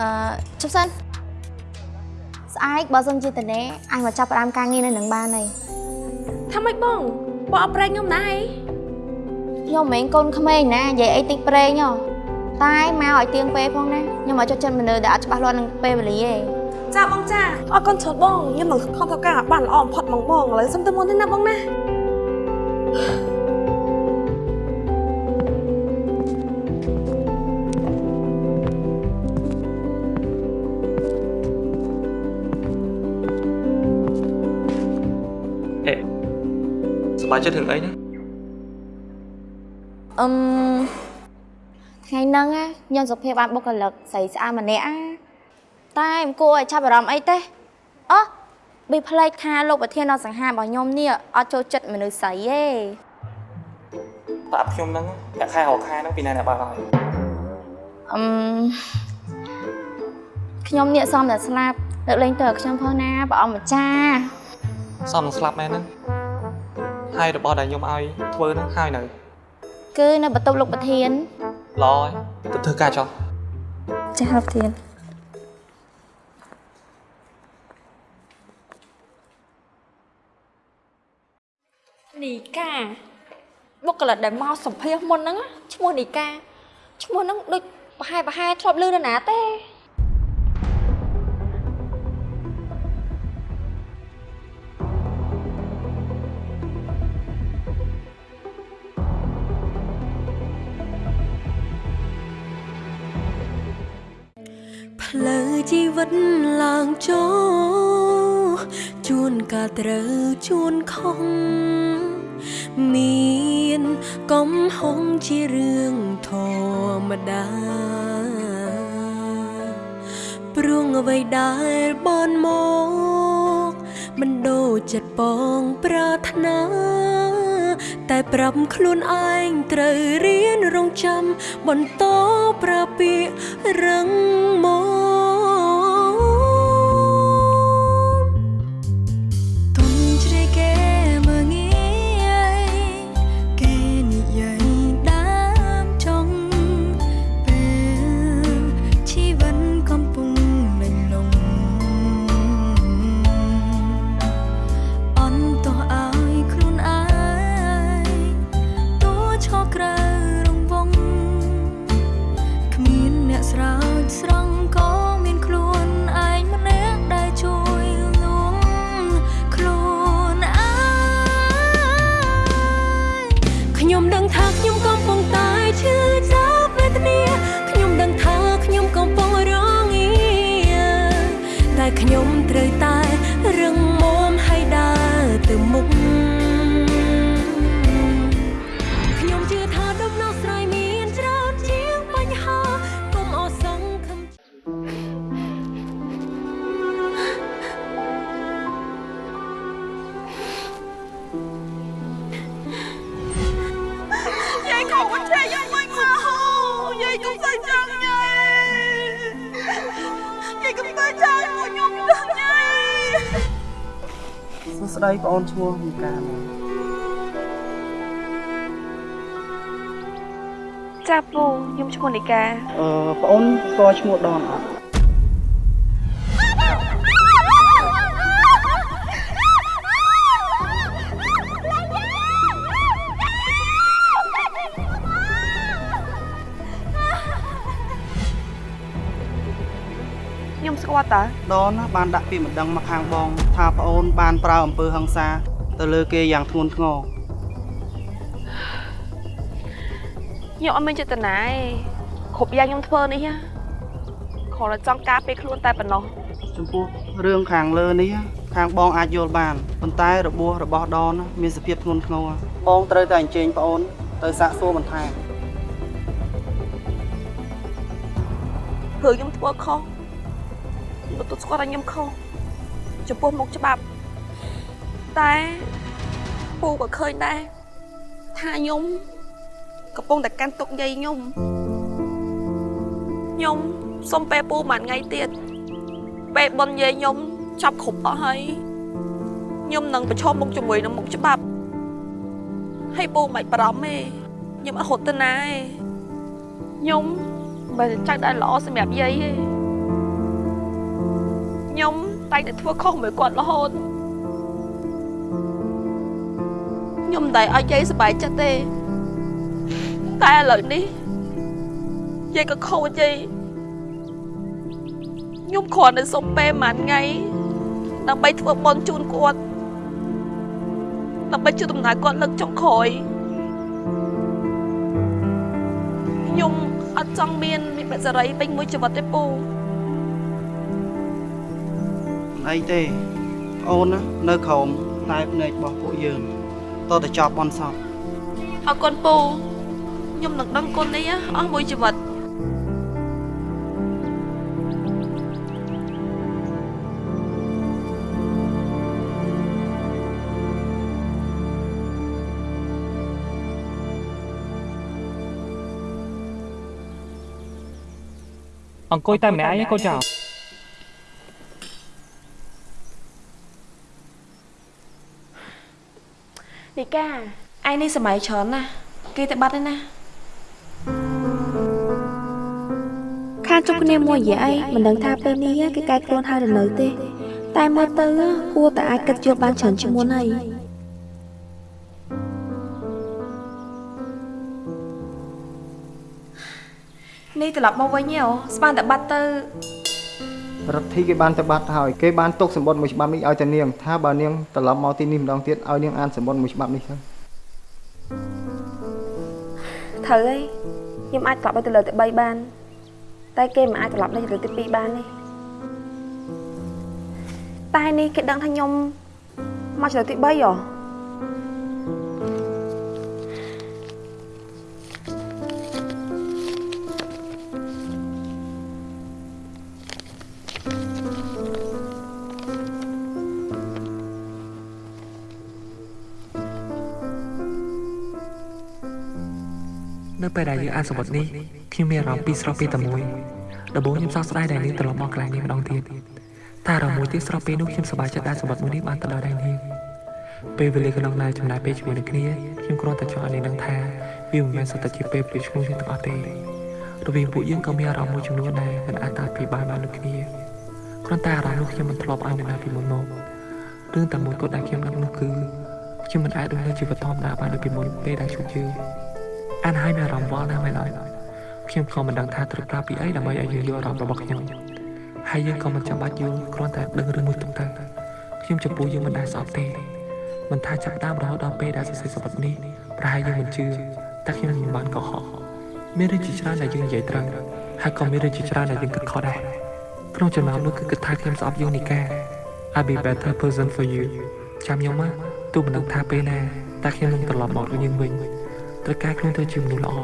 អឺជប់សិនស្អែកបើសិនជាតនេអញមកចាប់ផ្ដើមការងារនៅនឹងបានហើយថាម៉េចបងបងអត់ប្រេងខ្ញុំដែរខ្ញុំមិនមែនកូនក្មេងណានិយាយអីតិចប្រេងហ៎តែមកឲ្យទៀងពេលផងណាខ្ញុំមកចុចចិត្តមនុស្សដែលអត់ច្បាស់លាស់នឹងពេលវេលាទេចាបងចាអរគុណច្រើនបងខ្ញុំនឹងខំធ្វើការបានល្អបំផុតហ្មងបងឥឡូវសុំទៅមុនទេណាបងណា ប្បាយចិត្តរឿងអីណាអឹមថ្ងៃហ្នឹងណាខ្ញុំសុភាពបានបុគ្គលិកស្រីស្អាតម្នាក់ណាតែមិនគួរឲ្យចាប់អារម្មណ៍អីទេអូប៊ីផ្លេចថាលោកប្រធានដល់សង្ហារបស់ខ្ញុំនេះអត់ចូលចិត្តមនុស្សស្រីទេតាប់ខ្ញុំហ្នឹងតែខែរកខែហ្នឹងពីណាអ្នកបើកហើយអឹមខ្ញុំនេះសំតែស្លាប់លើកលែងទៅឲ្យខ្ញុំផងណាព្រះអង្គម្ចាស់សំនឹងស្លាប់មែនហ្នឹង ហើយរបស់ដែលខ្ញុំឲ្យធ្វើហ្នឹងហើយនៅ គឺនៅបន្ទប់លោកប្រធានល្អហើយទៅធ្វើការចុះចាស់លោកប្រធាននីកាបុគ្គលិកដែលមកសម្ភាសមុនហ្នឹងឈ្មោះនីកាឈ្មោះហ្នឹងដូចប្រហែលប្រហែលធ្លាប់ឮនរណាទេ ផ្លូវជីវិតឡើងចូលជួនកាលត្រូវជួនខុសមានកំហុងជារឿងធម្មតាព្រោះអ្វីដែលបនមកមិនដូចចិត្តបងប្រាថ្នាតែប្រាប់ខ្លួនឯងត្រូវរៀនរងចាំបន្តប្រាពាករឹងមក យាយកុំអត់ចេះយកមិនមកយាយកុំទៅចាំយាយយាយកុំទៅចាំមកខ្ញុំដឹងយាយសួស្តីបងអូនឈ្មោះមីកាមែនចាពូខ្ញុំឈ្មោះនីកាអឺបងអូនស្គាល់ឈ្មោះដនអត់ ដនណាបានដាក់ពាក្យមិនដឹងមកខាងបង ថាបងអូនបានប្រើអំពើហិង្សា ទៅលើគេយ៉ាងធ្ងន់ធ្ងរខ្ញុំអត់មានចេតនាទេគ្រប់យ៉ាងខ្ញុំធ្វើនេះណាគ្រាន់តែចង់ការពារខ្លួនតែប៉ុណ្ណោះចំពោះរឿងខាងលើនេះខាងបងអាចយល់បានប៉ុន្តែរបួសរបស់ដនណាមានសភាពធ្ងន់ធ្ងរបងត្រូវតែអញ្ជើញបងអូន ទៅសាកសួរបន្ថែមព្រោះខ្ញុំធ្វើខុសខ្ញុំ ទទួលស្គាល់ថាខ្ញុំខុសចំពោះមុខច្បាប់តែពូក៏ឃើញដែរថាខ្ញុំកំពុងតែកាន់ទុកយាយខ្ញុំខ្ញុំសុំពេលពូមួយថ្ងៃទៀតពេលបនយាយខ្ញុំចាប់គ្រប់អស់ហើយខ្ញុំនឹងប្រឈមមុខជាមួយនឹងមុខច្បាប់ហើយពូមិនបាច់បារម្ភទេខ្ញុំអត់រត់ទៅណាទេខ្ញុំមិនមែនចៅដែលល្អសម្រាប់យាយទេ ខ្ញុំតែងតែធ្វើខុសមួយគាត់រហូតខ្ញុំមិនដែលឲ្យយាយសប្បាយចិត្តទេតែឥឡូវនេះយាយក៏ខូចយាយខ្ញុំគ្រាន់តែសុំពេលមួយថ្ងៃដើម្បីធ្វើបន់ជូនគាត់ដើម្បីជួយដំណើរគាត់លើកចុងក្រោយខ្ញុំអត់ចង់មានមានបេសរីពេញមួយជីវិតទេពូ អីទេប្អូនណានៅក្រោមតែភ្នែករបស់ពួកយើងតតែចប់បនសពអរគុណពូខ្ញុំនឹងដឹងគុណនេះអស់មួយជីវិតអង្គុយតែម្នាក់ឯងឯងកូនចៅ នីកាឯងនេះសម័យច្រើនណាស់គេទៅបាត់ហើយណាខានជុំគ្នាមួយរយៈអីមិនដឹងថាពេលនេះគេកែខ្លួនហើយឬនៅទេ តែមើលទៅគួរតែអាចគិតយល់បានច្រើនជាងមុនហើយនេះត្រឡប់មកវិញហ៎ស្មានតែបាត់ទៅ រដ្ឋាភិបាលគេបានទៅបាត់ហើយគេបានទុកសម្បត្តិមួយច្បាប់នេះឲ្យតែនាងថាបើនាងត្រឡប់មកទីនេះម្ដងទៀតឲ្យនាងអានសម្បត្តិមួយច្បាប់នេះទៅត្រូវហើយខ្ញុំអាចត្រឡប់ទៅលើទី3បាន តែគេមិនអាចត្រឡប់ទៅលើទី2បានទេតែនេះគេដឹងថាខ្ញុំមកលើទី3ហ៎ ពេលដែលយើងអានសម្បត្តិនេះខ្ញុំមានអារម្មណ៍ពីរស្រស់ពីតែមួយដំបូងខ្ញុំសោកស្ដាយដែលនាងត្រឡប់មកកន្លែងនេះម្ដងទៀតតែអារម្មណ៍មួយទៀតស្រស់ពេលនោះខ្ញុំសប្បាយចិត្តដែលសម្បត្តិមួយនេះបានទៅដល់ដៃនាងពេលវេលាកន្លងឡើយចំណាយពេលជាមួយនឹងគ្នាខ្ញុំគ្រាន់តែចង់ឲ្យនាងដឹងថាវាមិនមែនសុទ្ធតែជាពេលព្រឹកឈ្ងុយទាំងអស់ទេរវាងពួកយើងក៏មានអារម្មណ៍មួយចំនួនដែរមិនអាចតាពីបានបានដូចគ្នាគ្រាន់តែអារម្មណ៍នោះខ្ញុំមិនធ្លាប់ឲ្យនរណាពីមុនមករឿងតែមួយគត់ដែលខ្ញុំនឹកនោះគឺខ្ញុំមិនអាចរស់នៅជីវិតធម្មតាបានដូចពីមុនពេលដែលជួបយើង អានហើយមានអារម្មណ៍វល់ណាស់មែនអត់ខ្ញុំក៏មិនដឹងថាត្រូវប្រាប់ពីអីដើម្បីឲ្យយើងយល់អារម្មណ៍របស់ខ្ញុំហើយយើងក៏មិនចាំបាច់យល់គ្រាន់តែដឹងរឿងមួយទៅទៅខ្ញុំចំពោះយើងមិនដែលស្អប់ទេមិនថាចាប់ផ្ដើមរហូតដល់ពេលដែលសរសេរសម្បត្តិនេះប្រហែលយើងមិនជឿតែខ្ញុំមិនបានកុហកមានរឿងជាច្រើនដែលយើងនិយាយត្រូវហើយក៏មានរឿងជាច្រើនដែលយើងគិតខុសដែរក្នុងចំណោមនោះគឺគិតថាខ្ញុំស្អប់យូនីកា I'll be better person for you ចាំខ្ញុំមកទោះមិនដឹងថាពេលណាតែខ្ញុំនឹងត្រឡប់មករកយើងវិញ ត្រូវការខ្លួនទៅជាមនុស្សល្អ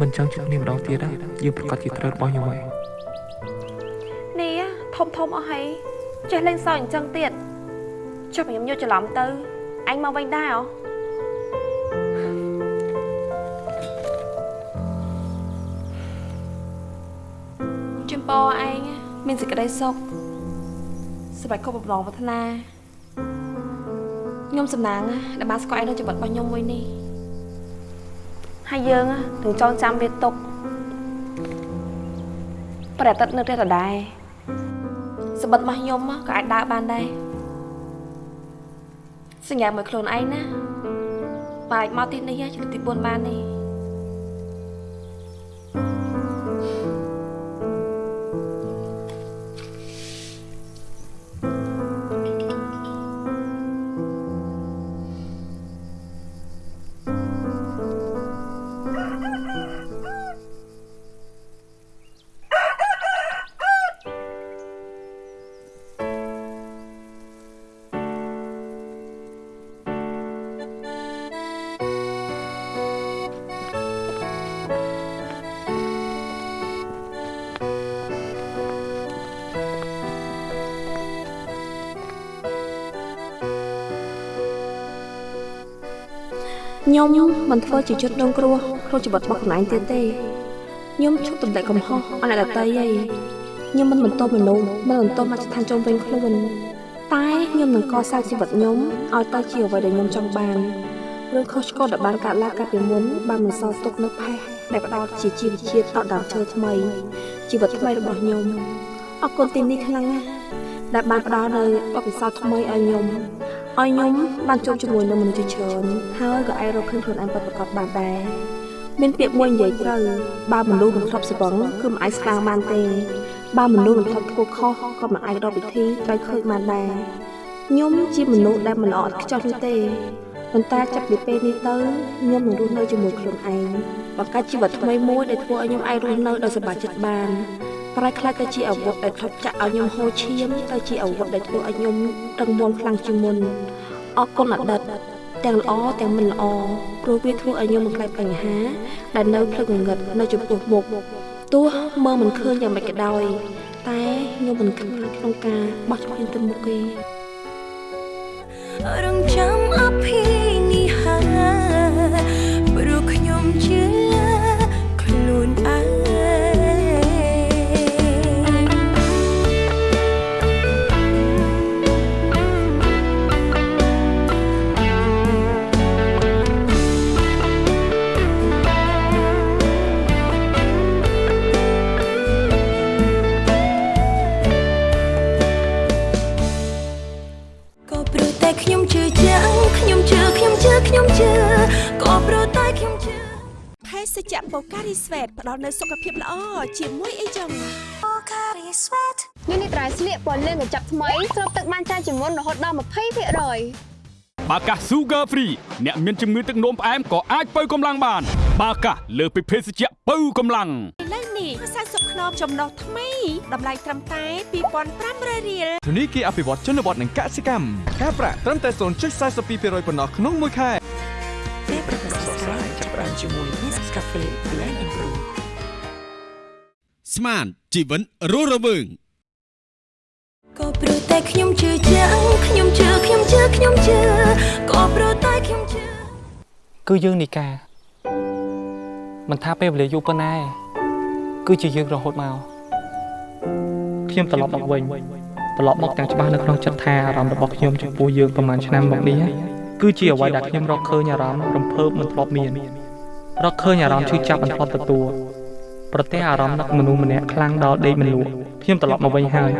មិនចង់ជួបគ្នាម្ដងទៀតណាយើងប្រកាសជាត្រូវរបស់ខ្ញុំហើយនេះធំធំអស់ហើយចេះលេងសើចអញ្ចឹងទៀតចុះខ្ញុំយកច្រឡំទៅអញមកវិញដែរអូជំពរឯងមានសេចក្តីសុខសម្រាប់គ្រប់បំណងប្រាថ្នាខ្ញុំសំណាងដែលបានស្គាល់ឯងនៅជីវិតរបស់ខ្ញុំមួយនេះ ហើយយើងនឹងចងចាំវាទុកប្រតិទិននៅផ្ទះដដែលសម្បត្តិរបស់ខ្ញុំក៏អាចដើរបានដែរសញ្ញាមួយខ្លួនឯងណាបើអាចមកទីនេះជាទី4បានទេ ខ្ញុំមិនធ្វើជាជនរងគ្រោះក្នុងជីវិតរបស់ខ្លួនឯងទៀតទេខ្ញុំឈប់ទម្លាក់កំហុសអស់អ្នកដទៃហើយខ្ញុំមិនបន្តមនុស្សមិនបន្តមកស្ថានជុំវិញខ្លួនតែខ្ញុំនឹងកសាងជីវិតខ្ញុំឲ្យទៅជាអ្វីដែលខ្ញុំចង់បានរឿងខុសឆ្គងដែលបានកើតឡើងកាលពីមុនបានបន្សល់ទុកនៅផេះដែលផ្ដោតជាជីវជាតិដល់ដើមឈើថ្មីជីវិតថ្មីរបស់ខ្ញុំអរគុណទីនេះខ្លាំងណាស់ដែលបានផ្ដល់នូវបទពិសោធន៍ថ្មីឲ្យខ្ញុំ ឲ្យខ្ញុំបានជួបជាមួយនឹងមនុស្សជាច្រើនហើយក៏អាចរកឃើញខ្លួនឯងពិតប្រាកដបានដែរមានពាក្យមួយនិយាយត្រូវបើមនុស្សមិនធ្លាប់ស្វឹងគឺមិនអាចស្ដាងបានទេបើមនុស្សមិនធ្លាប់ធ្វើខុសក៏មិនអាចរកវិធីត្រូវឃើញបានដែរខ្ញុំជាមនុស្សដែលមិនល្អឥតខ្ចោះនោះទេប៉ុន្តែចាប់ពីពេលនេះទៅខ្ញុំនឹងរស់នៅជាមួយខ្លួនឯងបង្កើតជីវិតថ្មីមួយដែលធ្វើឲ្យខ្ញុំអាចរស់នៅដោយសប្បាយចិត្តបាន ប្រែខ្លះទៅជាអាវុធដែលធ្លាប់ចាក់ឲ្យខ្ញុំហូរឈាមទៅជាអាវុធដែលធ្វើឲ្យខ្ញុំរឹងមាំខ្លាំងជាងមុនអរគុណអតីតទាំងល្អទាំងមិនល្អព្រោះវាធ្វើឲ្យខ្ញុំមិនខ្លាចបញ្ហា ដែលនៅភ្លឹកងងឹតនៅចំពោះមុខទោះមើលមិនឃើញយ៉ាងម៉េចក៏ដោយ តែខ្ញុំមិនខ្លាចក្នុងការបោះជំហានទៅមុខទេរង សជ្ជៈបូការីស្វេតផ្ដល់នូវសុខភាពល្អជាមួយអីចឹងនេះនេះត្រៃស្លៀកពណ៌លឿងកញ្ចប់ថ្មីស្រូបទឹកបានច្រើនជាងមុនរហូតដល់20%បាកាស Sugar Free អ្នកមានជំងឺទឹកនោមផ្អែមក៏អាចបើកម្លាំងបាន បាកាសលើសពីភេសជ្ជៈបើកម្លាំងឥឡូវនេះ40ខ្នងចំណុះថ្មីតម្លៃត្រឹមតែ2500រៀលធនីគារអភិវឌ្ឍជនបទនិងកសិកម្មការប្រាក់ត្រឹមតែ0.42%ប៉ុណ្ណោះក្នុងមួយខែពេលប្រកាសស្រាយចាប់បានជាមួយ Nescafe Blend Improve ស្មានជីវិតរស់រវើងក៏ព្រោះតែខ្ញុំជឿជាក់ខ្ញុំជឿខ្ញុំជឿខ្ញុំជឿក៏ព្រោះតែខ្ញុំជឿគឺយើងនីកាមិនថាពេលវេលាយូរប៉ុណ្ណាឯងគឺជាយើងរហូតមកខ្ញុំត្រឡប់មកវិញត្រឡប់មកទាំងច្បាស់នៅក្នុងចិត្តថាអារម្មណ៍របស់ខ្ញុំចំពោះយើងប្រហែលឆ្នាំមកនេះគឺជាអ្វីដែលខ្ញុំរកឃើញអារម្មណ៍រំភើបមិនធ្លាប់មាន រកឃើញអារម្មណ៍ឈឺចាប់មិនធ្លាប់ទទួលប្រទះអារម្មណ៍នឹកមនុស្សម្នាក់ខ្លាំងដល់ដេកមិនលក់ខ្ញុំត្រឡប់មកវិញហើយ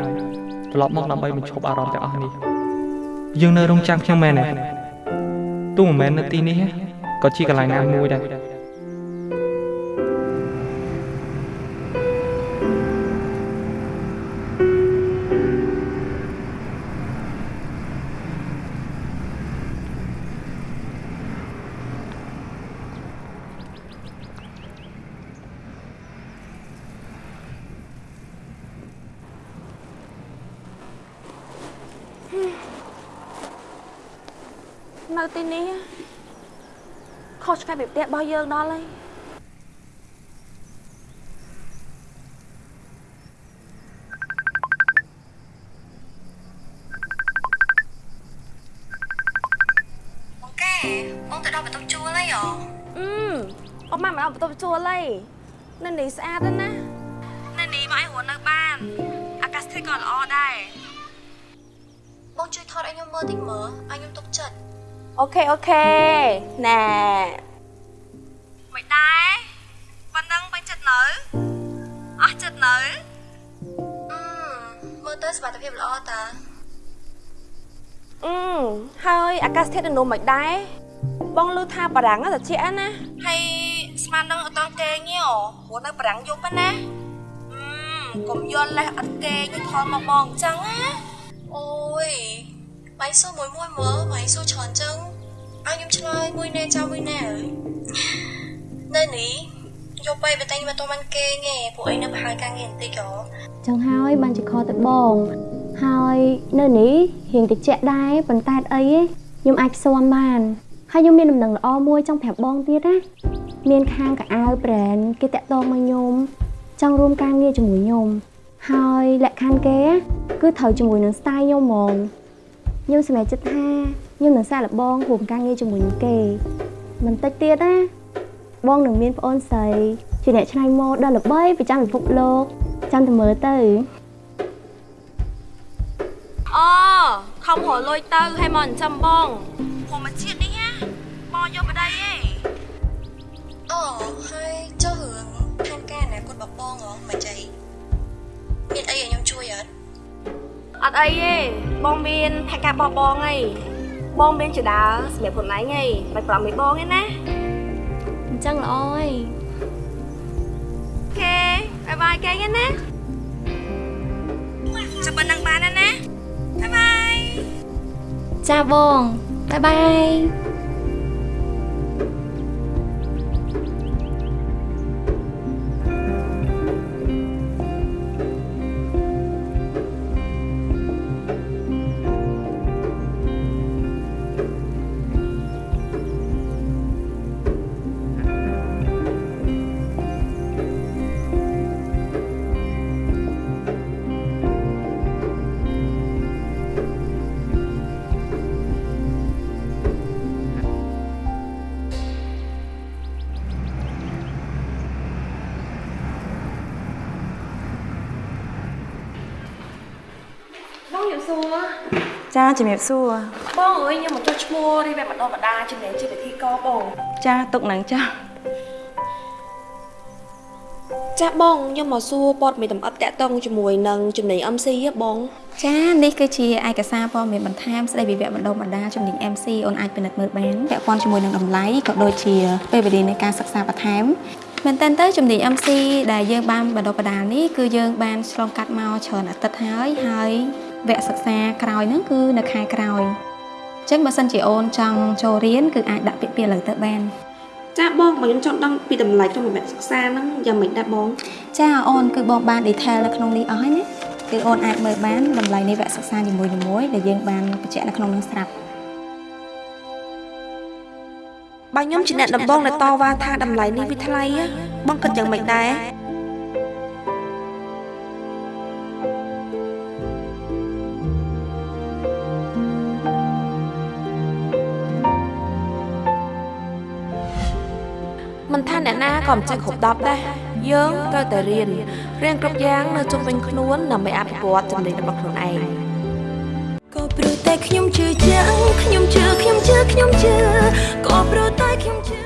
ត្រឡប់មកដើម្បីបញ្ឈប់អារម្មណ៍ទាំងអស់នេះយើងនៅរងចាំខ្ញុំមែនទេទោះមិនមែននៅទីនេះទេក៏ជាកន្លែងណាមួយដែរ ពីផ្ទះរបស់យើងដល់ហើយបងកែបងទៅដល់បន្ទប់ជួលហើយហ៎អឺអត់មកមកដល់បន្ទប់ជួលហើយនៅនេះស្អាតណាស់ណានៅនេះមកឲ្យរស់នៅបានអាកាសធាតុក៏ល្អដែរបងជួយថតឲ្យខ្ញុំមើលតិចមើលឲ្យខ្ញុំទុកចិត្តអូខេអូខេណែ មិនដែរប៉ុណ្ណឹងបាញ់ចិត្តនៅអស់ចិត្តនៅអឺមើលទៅសុខភាពល្អតាអឺហើយអាកាសធាតុនៅនោះមិនដែរបងឮថាបារាំងត្រជាក់ណាហើយស្មាននឹងអត់តង់គេងទេអូព្រោះនៅប្រាំងយប់ហ្នឹងណាអឺកុំយល់លេះអត់គេងថតមកបងអញ្ចឹងណាអូយបាយសួរមួយមួយមើលបាយសួរច្រើនអញ្ចឹងឲ្យខ្ញុំឆ្លើយមួយណែចាំមួយណែអើយ នៅនេះយកไปបើតែខ្ញុំអត់បានគេងទេពួកអីនៅប្រហែលការងារបន្តិចហ៎ចឹងហើយបានជាខទៅបងហើយនៅនេះរៀងតិចដែរប៉ុន្តែអត់អីទេខ្ញុំអាចផ្សំបានហើយខ្ញុំមានដំណឹងល្អមួយចង់ប្រាប់បងទៀតណាមានខាងកៅអៅ brand គេតាក់ទងមកខ្ញុំចង់រួមការងារជាមួយខ្ញុំហើយលក្ខខណ្ឌគេគឺត្រូវជាមួយនឹង style ខ្ញុំហ្មងខ្ញុំសម្រេចចិត្តថាខ្ញុំនឹងសាកល្បងរួមការងារជាមួយនឹងគេមិនតិចទៀតណា បងនឹងមានប្អូនស្រីជាអ្នកច្នៃម៉ូដដ៏ល្បីប្រចាំពិភពលោកចាំតែមើលទៅអូខំរលួយទៅឲ្យមកចិញ្ចឹមបងព្រោះមកជាតិនេះណាបងយកប្តីឯងអូហើយចុះរឿងផែនការអនាគតរបស់បងហ៎មិនចៃមានអីឲ្យខ្ញុំជួយអត់អត់អីទេបងមានផែនការបោះបងអីបងមានចដាសម្រាប់ខ្លួនឯងអីមិនប្រំឲ្យបងទេណាអញ្ចឹងល្អហើយអូខេបាយបាយគេណាចាំប៉ុណ្ណឹងបានណាណាបាយបាយចាបងបាយបាយ ចាជំរាបសួរបងអើយខ្ញុំមកចុះឈ្មោះរៀបបែបម្ដងម្ដាចំណេញជាពិធីករបងចាទុកនឹងចាចាបងខ្ញុំមកសួរព័ត៌មានតម្អិតតាក់ទងជាមួយនឹងចំណេញ MC ហ៎បងចានេះគឺជាឯកសារព័ត៌មានបន្ថែមស្ដីពីវគ្គបណ្ដុះបណ្ដាលជំនាញ MC អូនអាចពិនិត្យមើលបានពាក់ព័ន្ធជាមួយនឹងតម្លៃក៏ដូចជាពេលវេលានៃការសិក្សាបន្ថែមមែនតើទៅជំនាញ MC ដែលយើងបានបណ្ដុះបណ្ដាលនេះគឺយើងបានឆ្លងកាត់មកច្រើនអាទិត្យហើយហើយ វគ្គសិក្សាក្រោយហ្នឹងគឺនៅខែក្រោយអញ្ចឹងបើសិនជាអូនចង់ចូលរៀនគឺអាចដាក់ពាក្យពីឥឡូវទៅបានចាបងបើខ្ញុំចង់ដឹងពីតម្លៃក្នុងមួយវគ្គសិក្សាហ្នឹងយ៉ាងម៉េចដែរបងចាអូនគឺបងបាន detail នៅក្នុងនេះអស់ហើយណាគឺអូនអាចមើលបានតម្លៃនៃវគ្គសិក្សានីមួយៗដែលយើងបានបញ្ជាក់នៅក្នុងនោះស្រាប់បើខ្ញុំជាអ្នកដំបងដែលតវ៉ាថាតម្លៃនេះវាថ្លៃហ៎បងគិតយ៉ាងម៉េចដែរ កណាក៏មិនចេះគ្រប់10ដែរយើងត្រូវតែរៀនរៀនគ្រប់យ៉ាងនៅជុំវិញខ្លួនដើម្បីអភិវឌ្ឍចំណេញរបស់ខ្លួនឯងក៏ព្រោះតែខ្ញុំជឿជាក់ខ្ញុំជឿខ្ញុំជឿខ្ញុំជឿក៏ព្រោះតែខ្ញុំជឿ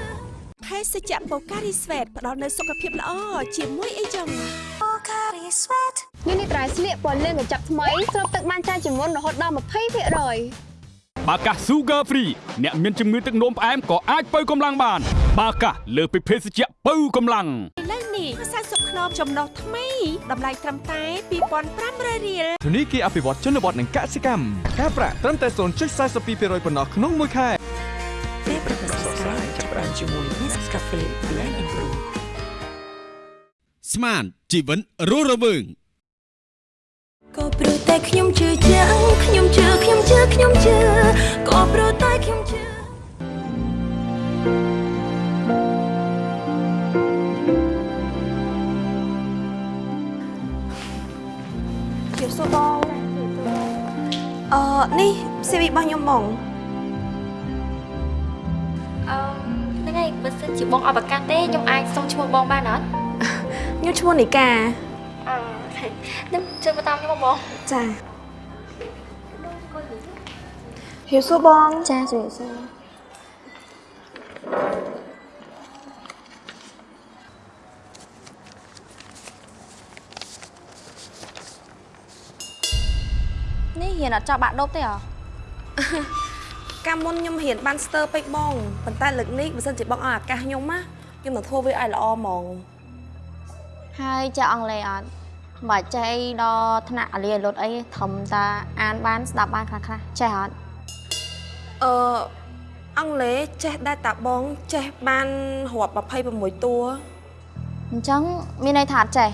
ភេសជ្ជៈបូការីស្វេតផ្ដល់នូវសុខភាពល្អជាមួយអីចឹង Pocari Sweat មាននេះត្រៃស្លៀកពណ៌លឿងកញ្ចប់ថ្មីស្រូបទឹកបានច្រើនជាងមុនរហូតដល់20%បាកាស Sugar Free អ្នកមានជំងឺទឹកនោមផ្អែមក៏អាចបើកម្លាំងបាន បាកាសលើសពីភេសជ្ជៈបើកម្លាំងឥឡូវនេះ40ខ្នងចំណុះថ្មីតម្លៃត្រឹមតែ2500រៀលធនីគារអភិវឌ្ឍជនបទនិងកសិកម្មការប្រាក់ត្រឹមតែ0.42%ប៉ុណ្ណោះក្នុងមួយខែពេលប្រកាសស្កាយចាប់ផ្ដើមជាមួយ Nescafe Blend and Brew ស្មានជីវិនរស់រវើងក៏ព្រោះតែខ្ញុំជឿជាក់ខ្ញុំជឿខ្ញុំជឿខ្ញុំជឿក៏ព្រោះតែខ្ញុំជឿ បសួរបងអឺនេះ CV របស់ខ្ញុំបងអឺហ្នឹងហើយបើសិនជាបងអត់ប្រកាសទេខ្ញុំអាចសុំឈ្មោះបងបានអត់ខ្ញុំឈ្មោះនីកាអឺនឹងជួយមកតាមខ្ញុំមកបងចាជម្រាបសួរបងចាជំរាបសួរ នេះហ៊ានអត់ចោលបាក់ដប់ទេអ្ហ៎កាលមុនខ្ញុំរៀនបានស្ទើរពេកបងប៉ុន្តែលើកនេះបើសិនជាបងឲ្យឱកាសខ្ញុំណាខ្ញុំនឹងធ្វើវាឲ្យល្អហ្មងហើយចេះអង់គ្លេសអត់បើចេះអីដល់ថ្នាក់អាលីលុតអីធំតាអានបានស្ដាប់បានខ្លះខ្លះចេះអត់អឺអង់គ្លេសចេះដែរតាបងចេះបានរាប់26តួអញ្ចឹងមានន័យថាអត់ចេះ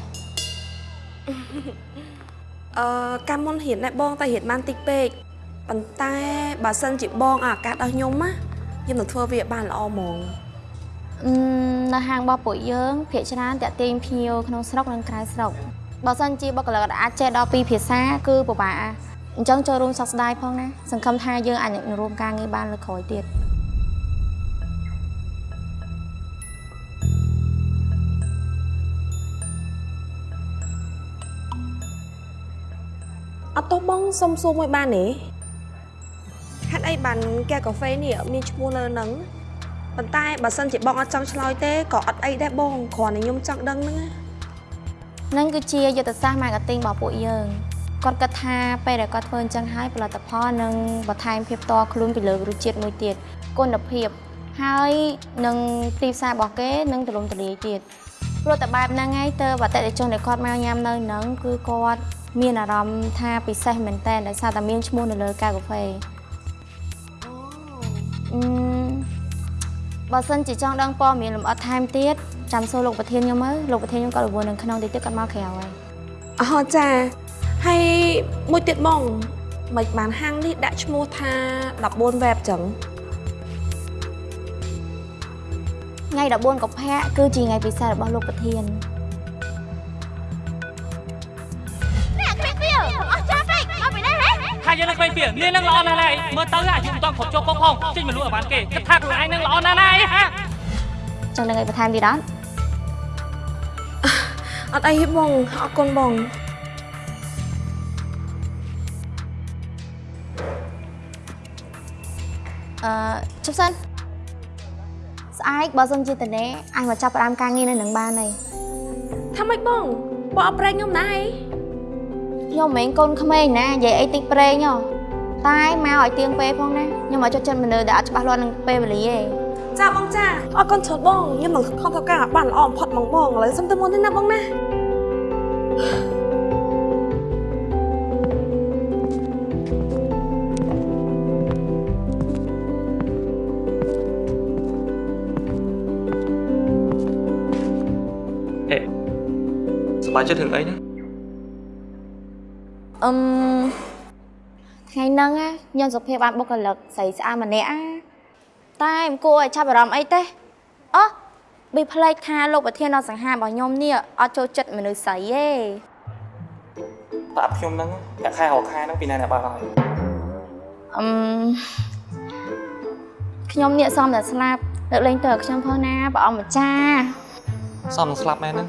អឺកាលមុនរៀនដែរបងតែរៀនបានតិចពេកប៉ុន្តែបើសិនជាបងឲ្យឱកាសដល់ខ្ញុំណាខ្ញុំនឹងធ្វើវាឲ្យបានល្អហ្មងអឺនៅហាងរបស់ពួកយើងភាគច្រើនតាក់ទាញភ្ញៀវក្នុងស្រុកនិងក្រៅស្រុកបើសិនជាបុគ្គលិកអាចចេះដល់ពីរភាសាគឺពិបាកអញ្ចឹងចូលរួមសោកស្ដាយផងណាសង្ឃឹមថាយើងអាចនឹងរួមការងារបានលើក្រោយទៀត ត់ទោះបងសុំសួរមួយបានទេហេតុអីបានកែកាហ្វេនេះមានឈ្មោះលើហ្នឹងប៉ុន្តែបើសិនជាបងអត់ចង់ឆ្លើយទេក៏អត់អីដែរបងគ្រាន់តែខ្ញុំចង់ដឹងហ្នឹងណានឹងគឺជាយុទ្ធសាស្ត្រ marketing របស់ពួកយើងគាត់គិតថាពេលដែលគាត់ធ្វើអញ្ចឹងហើយផលិតផលនឹងបន្ថែមភាពតខ្លួនពីលើរសជាតិមួយទៀតគុណភាពហើយនឹងទីផ្សាររបស់គេនឹងទូលំទូលាយទៀតព្រោះតែបែបហ្នឹងហើយទៅអតិថិជនដែលគាត់មកញ៉ាំនៅហ្នឹងគឺគាត់ មានអារម្មណ៍ថាពិសេសមែនតើដោយសារតែមានឈ្មោះនៅលើកៅកាហ្វេអឺបើសិនជាចង់ដឹងព័ត៌មានលម្អិតថែមទៀតចាំសួរលោកប្រធានខ្ញុំមើលលោកប្រធានខ្ញុំគាត់រវល់នៅក្នុងតិចទៀតគាត់មកក្រៅហើយអហចាហើយមួយទៀតបងមិនបានហាងនេះដាក់ឈ្មោះថា14 web ចឹងថ្ងៃ14កុម្ភៈគឺជាថ្ងៃពិសេសរបស់លោកប្រធាន ថាយើងនឹងក្លែងពីនាងនឹងល្អណាស់ហើយមើលទៅអាយុមិនតគ្រប់ជោគផងផងចេញមកលក់ឲ្យបានគេគិតថាខ្លួនឯងនឹងល្អណាស់ហើយហាចង់នឹងឲ្យបន្ថែមទៀតអត់អត់អីទេបងអរគុណបងអឺជប់សិនស្អែកបើសិនជាតនេអញមកចាប់ផ្ដើមការងារនៅនឹងបានហើយថាម៉េចបងបងអត់ប្រេងខ្ញុំដែរ ខ្ញុំមិនមែនកូនក្មេងណានិយាយអីតិចប្រេងហ៎តែមកឲ្យទៀងពេលផងណាខ្ញុំមកចុចចិត្តមនុស្សដែលអត់ច្បាស់លាស់នឹងពេលវេលាទេចាបងចាអរគុណច្រើនបងខ្ញុំនឹងខំធ្វើការបានល្អបំផុតហ្មងបងឥឡូវសុំទៅមុនទេណាបងណាហេសប្បាយចិត្តរឿងអីណា អឹមថ្ងៃហ្នឹងណាខ្ញុំសុភាពបានបុគ្គលិកស្រីស្អាតម្នាក់ណាតែមិនគួរឲ្យចាប់អារម្មណ៍អីទេអូប៊ីផ្លេចថាលោកប្រធានអសង្ហារបស់ខ្ញុំនេះអត់ចូលចិត្តមនុស្សស្រីទេតាប់ខ្ញុំហ្នឹងតែខែរកខែហ្នឹងពីណាអ្នកបើកហើយអឹមខ្ញុំនេះសំតែស្លាប់លើកលែងទៅឲ្យខ្ញុំផងណាព្រះអង្គម្ចាស់សំនឹងស្លាប់មែនហ្នឹង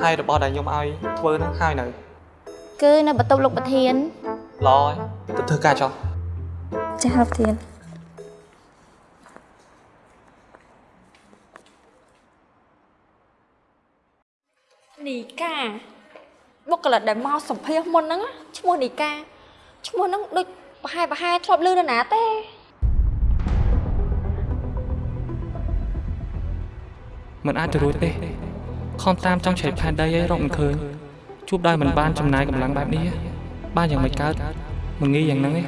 ហើយរបស់ដែលខ្ញុំឲ្យធ្វើហ្នឹងហើយនៅ គឺនៅបន្ទប់លោកប្រធានល្អហើយទៅធ្វើការចុះចាស់លោកប្រធាននីកាបុគ្គលិកដែលមកសម្ភាសមុនហ្នឹងណាឈ្មោះនីកាឈ្មោះហ្នឹងដូចប្រហែលប្រហែលធ្លាប់ឮនរណាទេមិនអាចទៅរួចទេខំតាមចង់ជ្រែកផែនដីឲ្យរកមិនឃើញ ជួបដោយមិនបានចំណាយកម្លាំងបែបនេះបានយ៉ាងមិនកើតមិនងាយយ៉ាងហ្នឹងទេ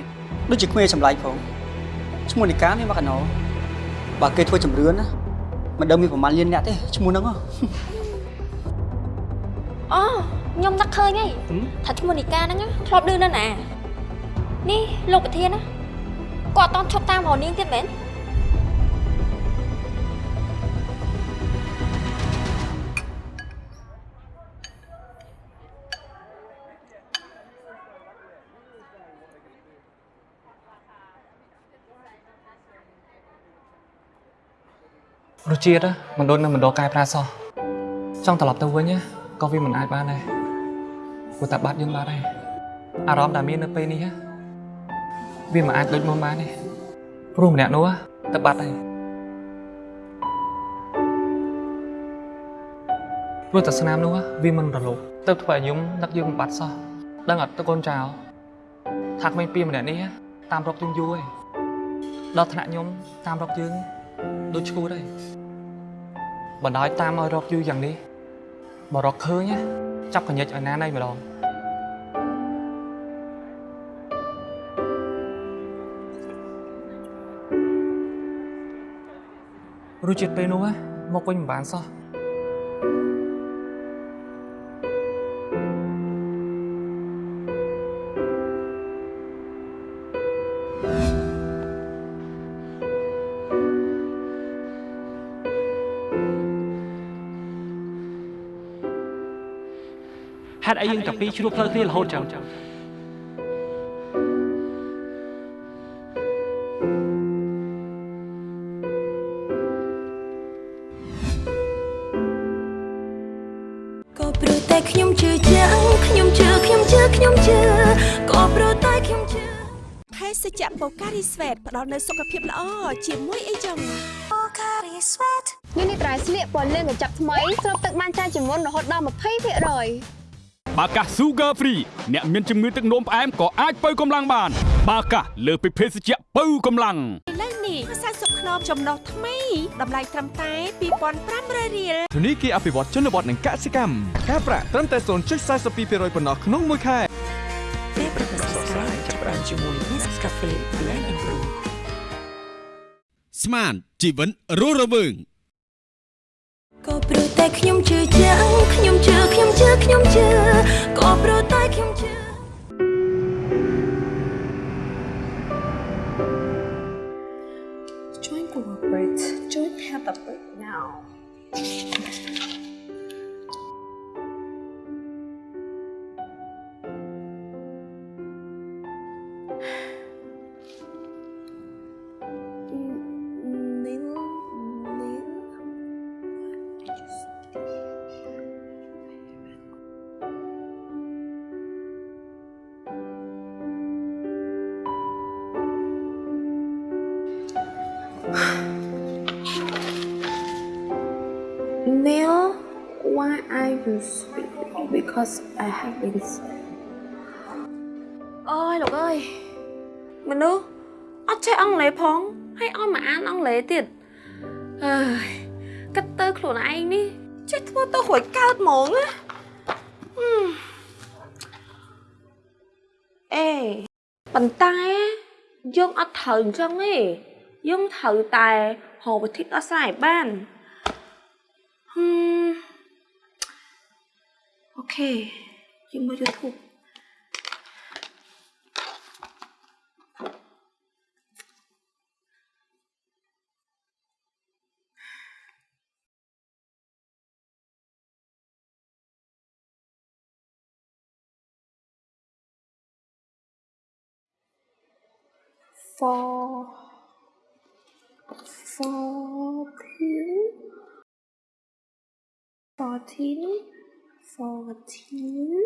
ដូចជាគ្មានចម្លែកផងឈ្មោះនីកានេះមកកណោបើគេធ្វើចម្រឿនណាមិនដឹងមានប្រមាណលានអ្នកទេឈ្មោះហ្នឹងហ៎អូខ្ញុំនឹកឃើញហើយថាឈ្មោះនីកាហ្នឹងណាធ្លាប់ឮនរណានេះលោកប្រធានណាគាត់អត់តន់ឈប់តាមរនាងទៀតមែន រសជាតិមិនដូចនៅមណ្ឌលកែប្រែសោះចង់ត្រឡប់ទៅវិញណាក៏វាមិនអាចបានដែរព្រោះតែបាត់យើងបាត់ហើយអារម្មណ៍ដែលមាននៅពេលនេះវាមិនអាចដូចមុនបានទេព្រោះម្នាក់នោះទៅបាត់ហើយព្រោះតែស្នាមនោះវាមិនរលោភទៅធ្វើឲ្យខ្ញុំនឹកយើងមិនបាត់សោះដឹងអត់ទៅកូនចៅថាក្មេងពីរម្នាក់នេះតាមរកយើងយូរហើយដល់ថ្នាក់ខ្ញុំតាមរកយើងដូចឈួតហើយ បណ្ដោយតាមឲ្យរកយូរយ៉ាងនេះបើរកឃើញណាចាប់កញ្ញិចឲ្យណាណៃម្ដងរសជាតិពេលនោះណាមកវិញមិនបានសោះ តុអីយើងតាពីរជ្រួបផ្លូវគ្នារហូតចឹងក៏ព្រោះតែខ្ញុំជឿជាក់ខ្ញុំជឿខ្ញុំជឿខ្ញុំជឿក៏ព្រោះតែខ្ញុំជឿភេសជ្ជៈបូការីស្វេតផ្ដល់នូវសុខភាពល្អជាមួយអីចឹង Pocari Sweat នេះនេះត្រៃស្លៀកពណ៌លឿងកញ្ចប់ថ្មីស្រូបទឹកបានច្រើនជាងមុនរហូតដល់20%។ បាកាស Sugar Free អ្នកមានជំងឺទឹកនោមផ្អែមក៏អាចបើកម្លាំងបាន បាកាសលើសពីភេសជ្ជៈបើកម្លាំងឥឡូវនេះខ្សែសុខខ្នងចំណុះថ្មីតម្លៃត្រឹមតែ2500រៀលធនីគារអភិវឌ្ឍជនបទនិងកសិកម្មការប្រាក់ត្រឹមតែ0.42%ប៉ុណ្ណោះក្នុងមួយខែពេលប្រកាសស្រាយចាប់ផ្ដើមជាមួយ Nescafe Blend and Brew ស្មានជីវិនរស់រវើង ក៏ព្រោះតែខ្ញុំជឿជាក់ខ្ញុំជឿខ្ញុំជឿខ្ញុំជឿក៏ព្រោះតែខ្ញុំជឿ Join cooperate Join have a break now because I have been អើយលោកអើយមនុស្សអត់ចេះអង់គ្លេសផងហើយឲ្យមកអានអង់គ្លេសទៀតអើយគិតទៅខ្លួនឯងនេះចេះធ្វើទៅរួចកើតហ្មងណាហឹមអេប៉ុន្តែយើងអត់ត្រូវអញ្ចឹងទេយើងត្រូវតែរកវិធីដោះស្រាយឲ្យបានហឹម អូខេយើងមើល YouTube 4 14 14 14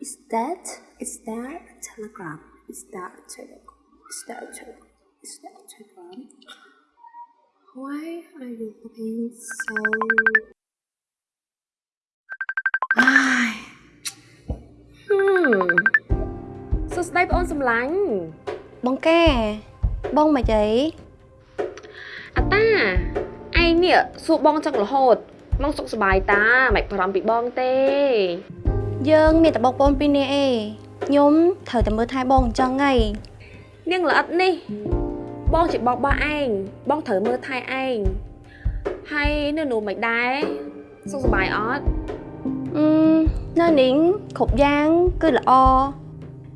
is that is that a telegram is that a telegram is that a telegram is that a telegram why are you looking so ហឹមសួស្ដីបងអូនសម្លាញ់បងកែបងមកអីអាតាឯងនេះសួរបងចឹងរហូត បងសុខសប្បាយតាមិនបារម្ភពីបងទេ យើងមានតែបងប្អូនពីរនាក់ឯងខ្ញុំត្រូវតែមើលថែបងអញ្ចឹងហីនាងល្អិតនេះ បងជាបងរបស់ឯងបងត្រូវមើលថែឯងហើយនៅនោះមិនដែរសុខសប្បាយអត់អឺនៅនេះគ្រប់យ៉ាងគឺល្អ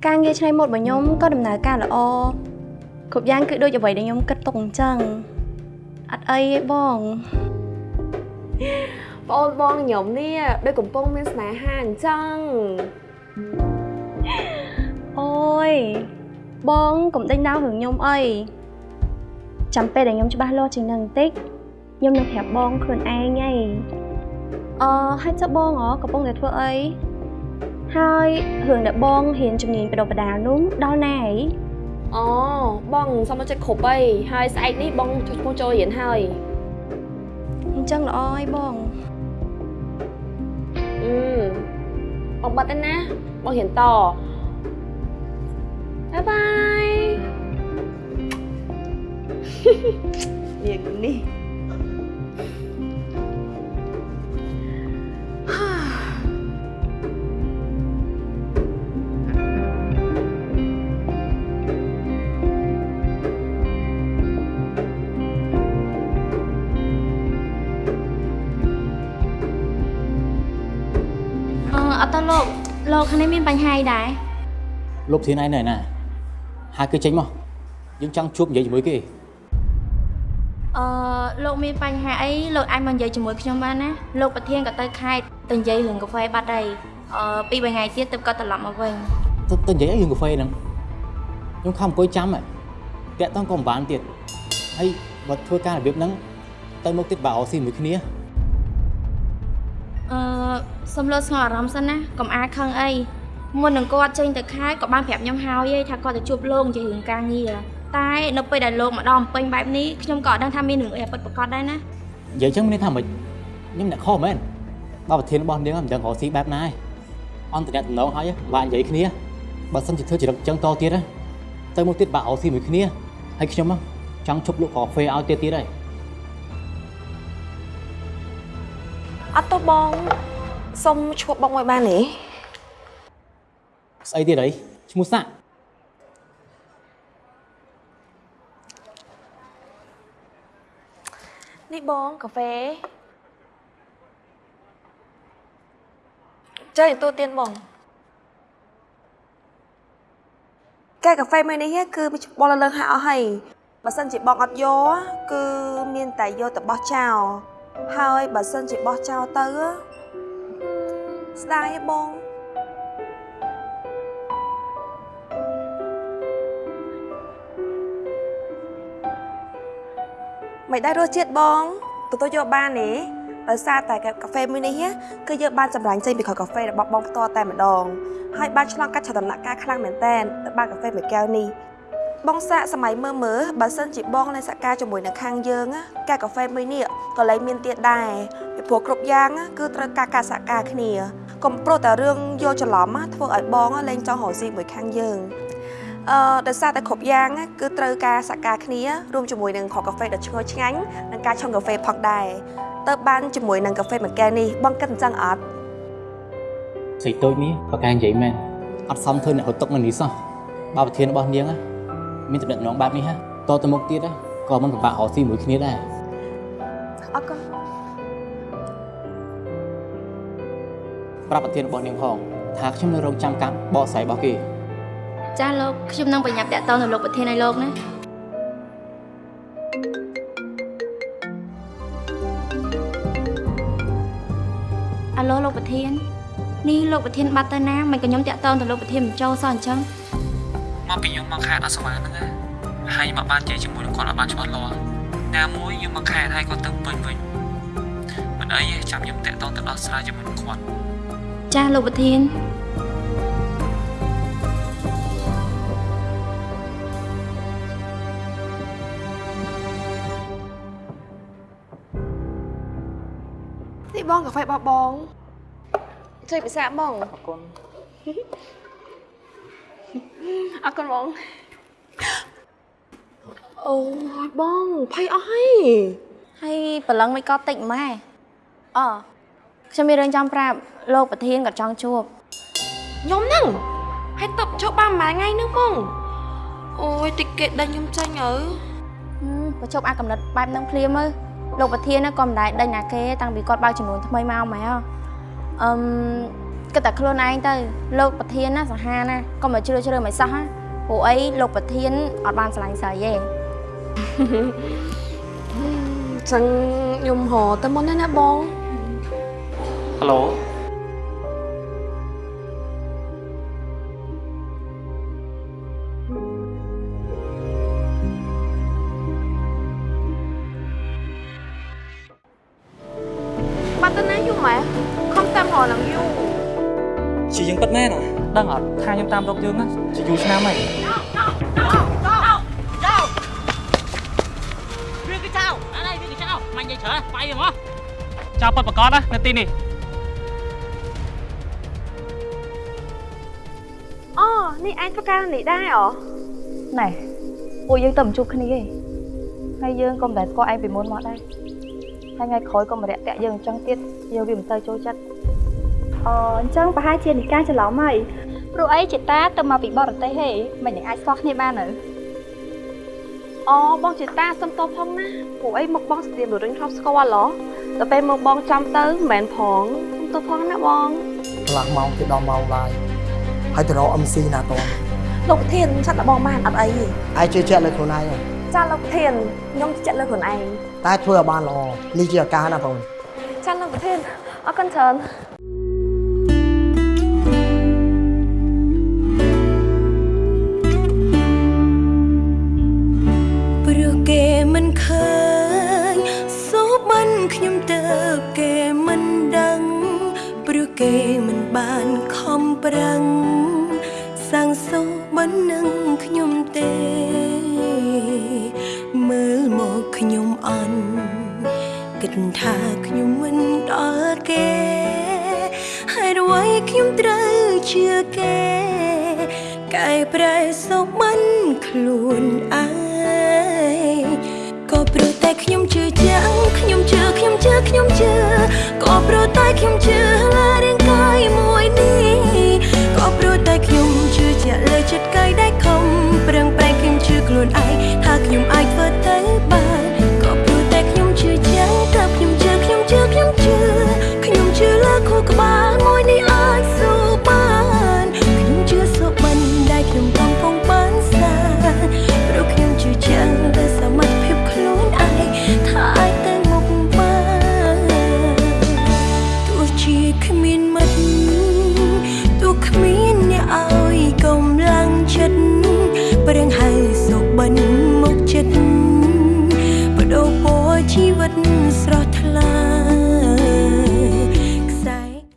ការងារឆ្នៃម៉ូដរបស់ខ្ញុំក៏ដំណើរការល្អគ្រប់យ៉ាងគឺដូចអ្វីដែលខ្ញុំគិតទុកអញ្ចឹងអត់អីទេបង បងអូនបងខ្ញុំនេះដូចកំពុងមានស្នេហាអញ្ចឹងអូយបងកុំដេញដោលរឿងខ្ញុំអីចាំពេលដែលខ្ញុំច្បាស់លាស់ជាងនឹងបន្តិចខ្ញុំនឹងប្រាប់បងខ្លួនឯងហីអឺហើយចុះបងហ៎កំពុងតែធ្វើអីហើយរឿងដែលបងរៀនជំនាញបដិបដាលនោះដល់ណាហីអូបងសុំមកចិត្តគ្រប់អីហើយស្អែកនេះបងចុះឈ្មោះចូលរៀនហើយ អញ្ចឹងល្អហើយបងអឺបងបាត់ទៅណាបងរៀនតបាយបាយនាងនេះ អឺអត់ទៅលោកលោកខាងនេះមានបញ្ហាអីដែរលោកធានឯងនៅណាហើយគឺចេញមកយើងចង់ជួបនិយាយជាមួយគេអឺលោកមានបញ្ហាអីលោកអាចមកនិយាយជាមួយខ្ញុំបានណាលោកប្រធានក៏ទៅខេត្តទៅនិយាយរឿងកាហ្វេបាត់ហើយអឺពីរបីថ្ងៃទៀតទើបគាត់ត្រឡប់មកវិញទៅទៅនិយាយអីរឿងកាហ្វេហ្នឹងខ្ញុំខំអង្គុយចាំហ៎តាក់តងក៏មិនបានទៀតហើយបើធ្វើការរបៀបហ្នឹងទៅមុខទៀតបើអោស៊ីមួយគ្នា អឺសុំលោកស្ងប់អារម្មណ៍សិនណាកុំអាខឹងអីមុននឹងគាត់ចេញទៅខេត្តក៏បានប្រាប់ខ្ញុំហើយឯងថាគាត់ទៅជួបលោកនិយាយរឿងការងារតែនៅពេលដែលលោកមកដល់ពេញបែបនេះខ្ញុំក៏អត់ដឹងថាមានរឿងអីពិតប្រាកដដែរណានិយាយចឹងមានន័យថាម៉េចខ្ញុំអ្នកខុសមែនបើប្រធានរបស់នាងមិនដឹងរកស៊ីបែបណាឯងអន្តរតំណងហើយបាក់និយាយគ្នាបើសិនជាធ្វើចរិតចឹងតទៀតណាទៅមកទៀតបាក់អោស៊ីមួយគ្នាហើយខ្ញុំចង់ជប់លក់កាហ្វេឲ្យទៀតទៀតហើយ អត់ទៅបងសុំឈ្មោះបងមួយបានទេស្អីទៀតអីឈ្មោះសាក់នេះបងកាហ្វេចៃទូទៀនបងកែកាហ្វេមួយនេះគឺបលលើងហាក់អស់ហើយបើសិនជាបងអត់យកគឺមានតែយកទៅបោះចោល ហើយបើសិនជាបោះចោលទៅស្ដាយទេបងមិនដែររសជាតិបងទទួលយកបានទេដោយសារតែកាហ្វេមួយនេះគឺយើងបានចម្រាញ់ចេញពីខកាហ្វេរបស់បងផ្ទាល់តែម្ដងហើយបានឆ្លងកាត់ឆដំណាក់កាលខ្លាំងមែនតែនទៅបានកាហ្វេមួយកែវនេះ បងសាកសម័យមើលមើលបើសិនជាបងនៅសកម្មជាមួយនៅខាងយើងកែកាហ្វេមួយនេះក៏លែងមានទៀតដែរពីព្រោះគ្រប់យ៉ាងគឺត្រូវការការសហការគ្នាកុំប្រុសតែរឿងយកច្រឡំធ្វើឲ្យបងលែងចង់រកស៊ីមួយខាងយើងអឺដោយសារតែគ្រប់យ៉ាងគឺត្រូវការសហការគ្នារួមជាមួយនឹងខកាហ្វេដ៏ឈ្ងុយឆ្ងាញ់និងការឆុងកាហ្វេផងដែរទៅបានជាមួយនឹងកាហ្វេមួយកែវនេះបងគិតអញ្ចឹងអត់ស្អីតូចនេះប្រកែនិយាយមែនអត់សមធ្វើអ្នករត់ទុកនៅនេះសោះបើប្រធានរបស់នាង មានតំណែងបែបនេះហ่ะតទៅមុខទៀតក៏មិនពិបាករកស៊ីមួយគ្នាដែរអរគុណប្រាប់ប្រធានរបស់នាងផងថាខ្ញុំនៅរងចាំការបកស្រាយរបស់គេចាលោកខ្ញុំនឹងបញ្ញាប់តាក់ទងទៅលោកប្រធានឲ្យលោកណាអាឡូលោកប្រធាននេះលោកប្រធានបាត់ទៅណាមិនក៏ខ្ញុំតាក់ទងទៅលោកប្រធានមិនចូលសោះអញ្ចឹង មកពីខ្ញុំមកខេត្តអសមាហ្នឹងណាហើយមកបានជ័យជាមួយនឹងគាត់អត់បានច្បាស់លាស់ណាមួយខ្ញុំមកខេត្តហើយគាត់ទៅពេញវិញមិនអីទេចាំខ្ញុំតាក់ទងទៅដោះស្រាយជាមួយនឹងគាត់ចាលោកប្រធាននេះបងកាហ្វេរបស់បងជួយពិសាបងអរគុណ អរគុណបងអូយបងភ័យអស់ហើយហើយប្រឡឹងមិនក៏តិចម៉ែអខ្ញុំមានរឿងចង់ប្រាប់លោកប្រធានក៏ចង់ជួបខ្ញុំហ្នឹងហើយតបជួបបានមួយថ្ងៃហ្នឹងបងអូយតិចគេដេញខ្ញុំចេញអើប្រជប់អាកំណត់បែបហ្នឹងភ្លាមមើលលោកប្រធានក៏មិនដែរដេញណាគេតាំងពីគាត់បើកចំនួនថ្មីមកម៉ែអឺ គិតតែខ្លួនឯងទៅលោកប្រធានណាសាហាវណាកុំមកជ្រឿជ្រឿមិនសោះណាព្រោះអីលោកប្រធានអត់បានឆ្លាញ់ស្រីទេចឹងខ្ញុំហៅទៅមុនណាបងហៅ ត់ថាខ្ញុំតាមរកយើងណាជាយូរឆ្នាំហើយវាគឺចៅអានេះវាគឺចៅមិននិយាយច្រើនបាយហ្មងចៅប៉ាត់ប្រកាសណានៅទីនេះអូនេះឯងធ្វើការនេះដែរអូណែពួកយើងទៅមិនជួបគ្នាទេហើយយើងក៏មិនដែលស្គាល់ឯងពីមុនមកដែរហើយថ្ងៃក្រោយក៏មករយៈតាក់យើងអញ្ចឹងទៀតយើងវាមិនទៅចូលចិត្តអូអញ្ចឹងប្រហែលជានិកាច្រឡំហើយ ព្រោះអីចេតាទៅមកពីបរទេសហេមិននឹងអាចស្គាល់គ្នាបានទៅអូបងជាតាសុំតបផងណាពួកអីមកបងស្ទាមរឹងធ្លាប់ស្គាល់ឡោទៅពេលមកបងចាំទៅមិនមែនផងសុំតបផងណាបងកន្លះម៉ោងទៅដល់ម៉ោងឡាយហើយទៅរក MC ណាតលោកប្រធានឆាត់របស់បានអត់អីទេឯងជឿជាក់លើខ្លួនឯងហ៎ចាលោកប្រធានខ្ញុំជឿជាក់លើខ្លួនឯងតែធ្វើឲ្យបានល្អនេះជាឱកាសណាបងចាលោកប្រធានអរគុណច្រើន គេមិនបានខំប្រឹងសាងសុខមិននឹងខ្ញុំទេ មើលមកខ្ញុំអន់គិតថាខ្ញុំមិនដល់គេហើយរួយខ្ញុំត្រូវជឿគេកែប្រែសុខមិនខ្លួនឯងក៏ព្រោះតែខ្ញុំជឿចាំងខ្ញុំជឿខ្ញុំ ខ្ញុំជឿក៏ប្រតែខ្ញុំជឿលើរឿង